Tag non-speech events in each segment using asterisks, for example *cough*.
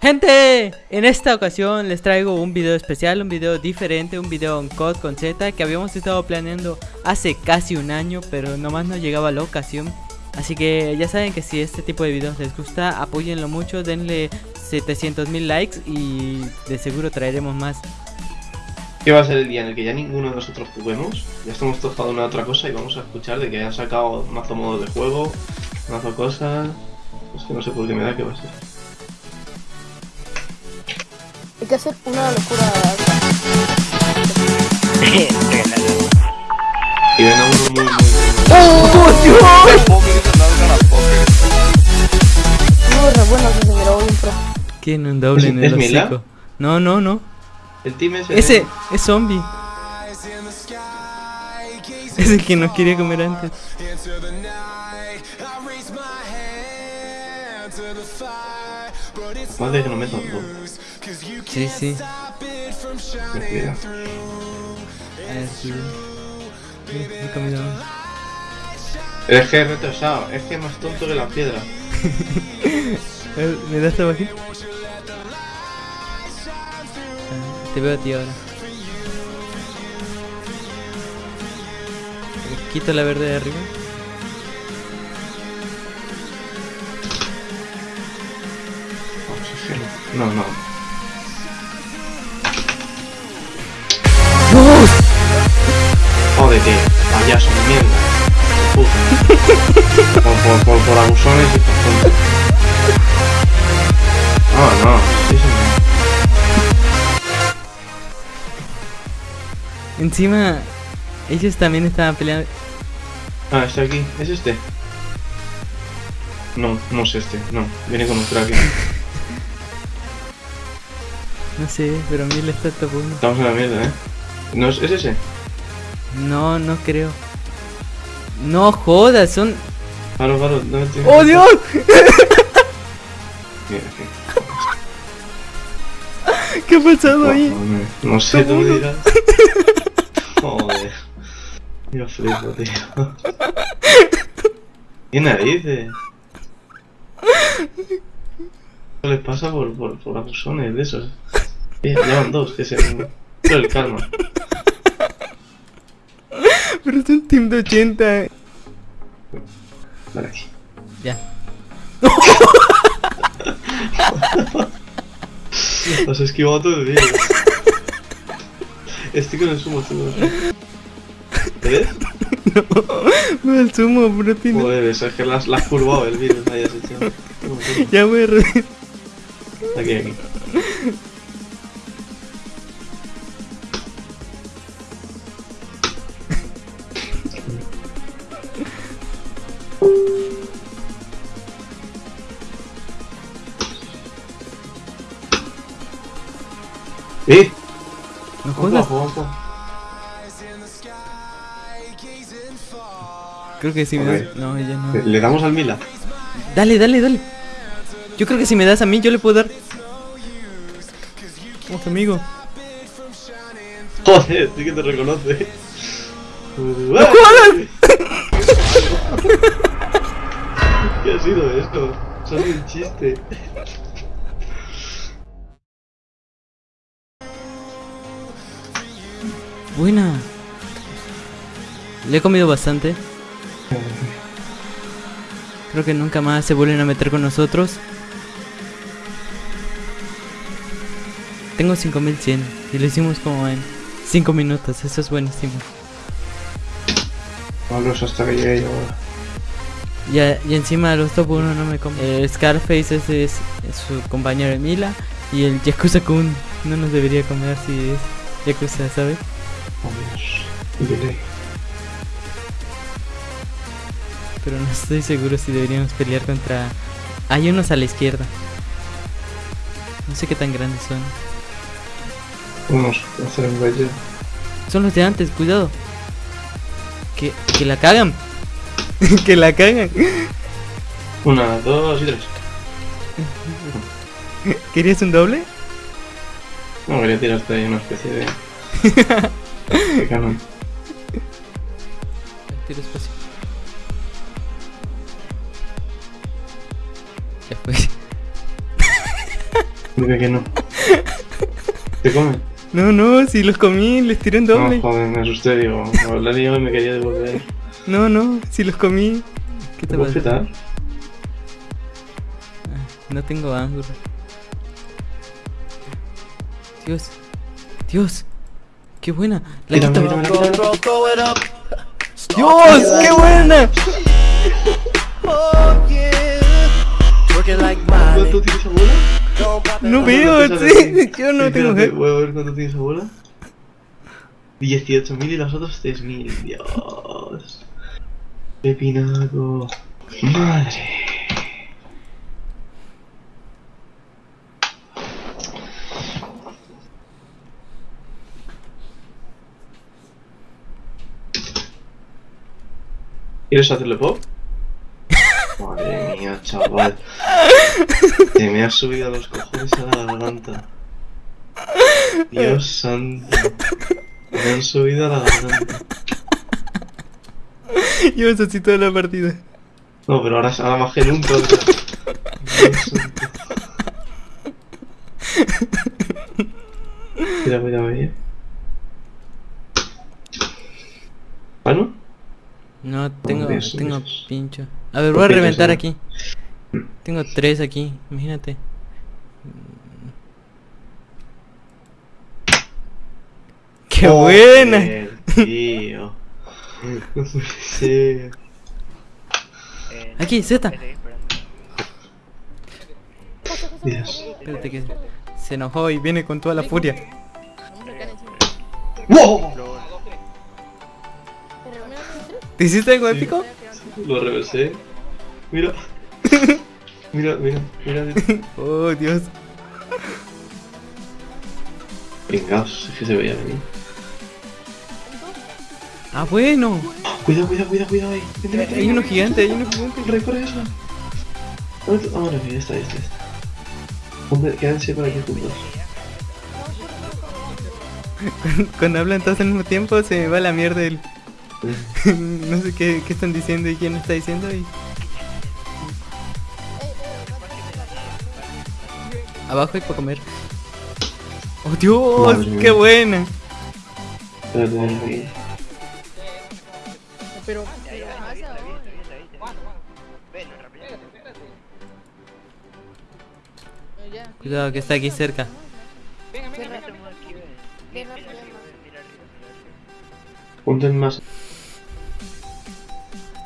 Gente, en esta ocasión les traigo un video especial, un video diferente, un video en COD con Z que habíamos estado planeando hace casi un año, pero nomás no llegaba la ocasión. Así que ya saben que si este tipo de videos les gusta, apóyenlo mucho, denle 700 mil likes y de seguro traeremos más. ¿Qué va a ser el día en el que ya ninguno de nosotros juguemos? Ya estamos todos para una otra cosa y vamos a escuchar de que han sacado mazo modos de juego, mazo cosas. Es que no sé por qué me da que va a ser. Hay que hacer una locura. Y ven a uno muy, muy, muy. Muy re bueno que se un pro. ¿Quién un doble ¿Es- en es el hocico? No, no, no. El team es Ese es zombie. Es el que nos quería comer antes. Madre que no meto dos. Sí, sí. Ten cuidado. A ver, sí. Me he comido uno. Es que es retrasado, es que es más tonto que la piedra. Ver, *laughs* ¿Me das tabaco? Ah, Te veo a ti ahora. Quito la verde de arriba. No, no. Jódete, payaso de mierda. Puta. *laughs* Por, por, por, por abusones y por. Ah, no, sí, sí. Encima, ellos también estaban peleando. Ah, está aquí. ¿Es este? No, no es este. No, viene con un traje. *laughs* No sé, pero a mí le está tapando. Estamos en la mierda, ¿eh? ¿No es, es ese? No, no creo. No jodas, son. Claro, no te... ¡Oh Dios! *laughs* Mira, aquí. *laughs* ¿Qué ha pasado ahí? Joder, No sé, tú me dirás. *laughs* Joder. Yo flipo, tío. ¿Qué narices? ¿Qué les pasa por, por, por abusones de esos? Llevan dos, que se... Pero el calma. Pero es un team de 80. Vale aquí. Ya. *laughs* Has esquivado todo el vídeo. Estoy con el sumo, estoy con el sumo. ¿Ves? *laughs* No, el sumo, bro, tiene- Joder, eso es que las las has curvado el vídeo, ahí has hecho. Ya voy a Aquí, aquí. ¿Eh? No Ojo, jodas. Creo que si me das. No, ya no. ¿Le- ¿Le damos al Mila? Dale, dale, dale. Yo creo que si me das a mí, yo le puedo dar. Vamos, amigo. Joder, sí que te reconoce. ¡No jodas! *laughs* ¿Qué ha sido esto? Es un chiste. Buena. Le he comido bastante. Creo que nunca más se vuelven a meter con nosotros. Tengo 5100 y lo hicimos como en 5 minutos. Eso es buenísimo. Pablos hasta que yo ahora. Y encima los top 1 no me comen. El Scarface ese es, es su compañero de Mila. Y el Yakuza Kun no nos debería comer si es Yakuza, ¿sabes? Dios. Delay. Pero no estoy seguro si deberíamos pelear contra... Hay unos a la izquierda. No sé qué tan grandes son. Vamos a hacer un bello. Son los de antes, cuidado. Que, que la cagan. *laughs* que la cagan. Una, dos y tres. ¿Querías un doble? No, quería tirarte ahí una especie de. *laughs* canon. Tira espacio. Ya fue. *laughs* Dime que no. ¿Te come? No, no, si los comí, les tiré No, doble. joder, me asusté, digo. La liado y me quería devolver. No, no, si los comí. ¿Qué ¿Te pasa? quitar? No tengo ángulo. Dios. Dios. Qué buena. La Mira, quita- mira. Dios, qué buena. ¿Cuánto tienes abuela? No ¿Cuánto veo, sí, *laughs* yo no tengo jefe. Voy a ver cuánto tienes abuela. 18.000 y los otros 3.000. Dios. Pepinaco. Madre. ¿Quieres hacerle pop? *laughs* Madre mía, chaval. Te me has subido a los cojones a la garganta. Dios santo. Me han subido a la garganta. Llevas así toda la partida. No, pero ahora, ahora el un todo. Dios santo. Mira, mira, mira. ¿Ah, no? No, tengo, tengo pincho. A ver, ¿Por voy a reventar aquí. Tengo tres aquí, imagínate. ¡Qué buena! Tío. Aquí, Z. Dios. Espérate que se enojó y viene con toda la furia. ¡Wow! ¿Te hiciste algo épico? Lo reversé. *laughs* Mira. Mira, mira, mira. Oh, Dios. Vengaos, es que se veía venir. Ah, bueno. Cuidado, cuidado, cuidado, cuidado ahí. Hay uno gigante, hay uno gigante. Corre, corre eso. Ah, bueno, ya está, está. está. Ponte- Quédense por aquí juntos. Cuando hablan todos al mismo tiempo se me va la mierda el... *laughs* no sé qué, qué están diciendo y quién está diciendo y... Abajo hay para comer. ¡Oh, Dios! Madre ¡Qué mía. buena! Pero. Cuidado que está aquí cerca. Ponte en más.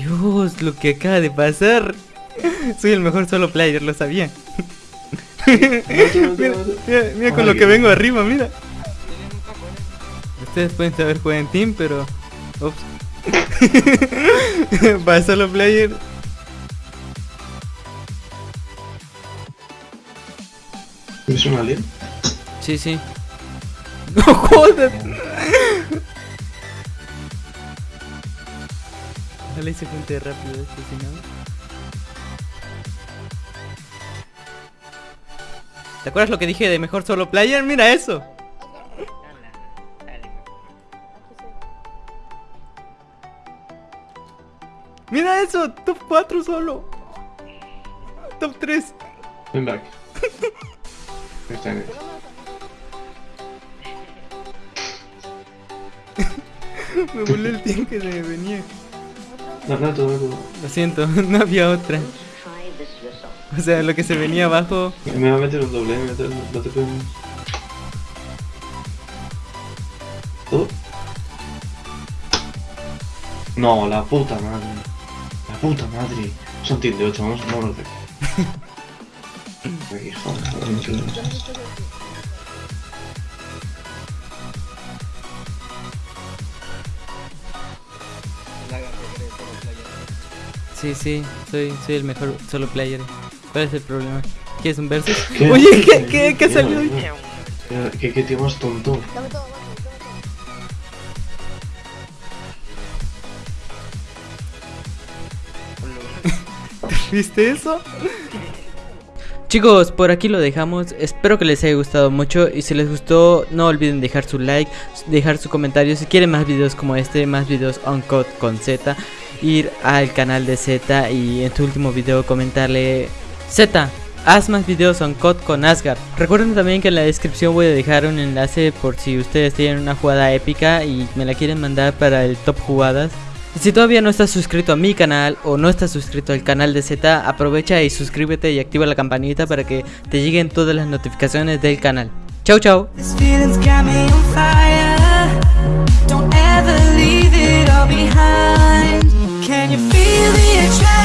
Dios, lo que acaba de pasar. Soy el mejor solo player, lo sabía. Mira, mate. mira, mira con lo que vengo arriba, mira. Ustedes pueden saber jugar en team, pero. Ups. *laughs* Para solo player. ¿Es un alien? Sí, sí. *laughs* No jodas. Ojalá se junte rápido esto, si no. ¿Te acuerdas lo que dije de mejor solo player? Mira eso. Mira eso, top 4 solo. Top 3. Ven back. Está bien. *laughs* Me voló el team que se me venía. Todo. Lo siento, *laughs* no había otra. O sea, lo que se venía abajo. Me va a meter un doble, me va a meter un no te puedo. ¿Todo? No, la puta madre. La puta madre. Son team de 8, vamos, de aquí. Joder, joder, mucho de- Sí, sí, soy, soy el mejor solo player. ¿Cuál es el problema? ¿Quieres un versus? *laughs* *laughs* ¿Qué? Oye, ¿qué, qué, qué salió hoy? ¿Qué, qué tío más tonto? Dame todo, dame todo. ¿Viste eso? Chicos, por aquí lo dejamos. Espero que les haya gustado mucho. Y si les gustó, no olviden dejar su like, dejar su comentario. Si quieren más videos como este, más videos on code con Z, ir al canal de Z y en tu último video comentarle Z, haz más videos on COD con Asgard. Recuerden también que en la descripción voy a dejar un enlace por si ustedes tienen una jugada épica y me la quieren mandar para el top jugadas. Si todavía no estás suscrito a mi canal o no estás suscrito al canal de Z, aprovecha y suscríbete y activa la campanita para que te lleguen todas las notificaciones del canal. Chau chau. behind Can you feel the attraction?